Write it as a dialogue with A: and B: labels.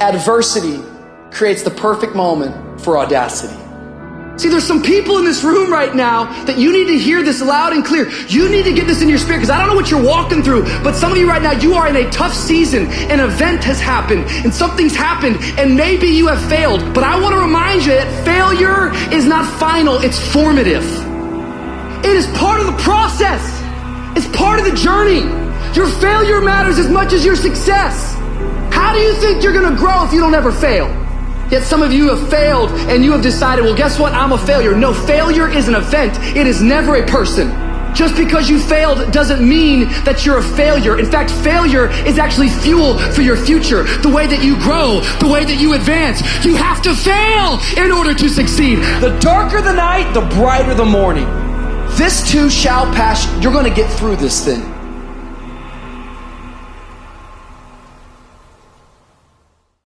A: Adversity creates the perfect moment for audacity. See, there's some people in this room right now that you need to hear this loud and clear. You need to get this in your spirit because I don't know what you're walking through, but some of you right now, you are in a tough season. An event has happened and something's happened and maybe you have failed. But I want to remind you that failure is not final, it's formative. It is part of the process. It's part of the journey. Your failure matters as much as your success. How do you think you're going to grow if you don't ever fail? Yet some of you have failed and you have decided, well, guess what? I'm a failure. No, failure is an event. It is never a person. Just because you failed doesn't mean that you're a failure. In fact, failure is actually fuel for your future. The way that you grow, the way that you advance. You have to fail in order to succeed. The darker the night, the brighter the morning. This too shall pass. You're going to get through this thing.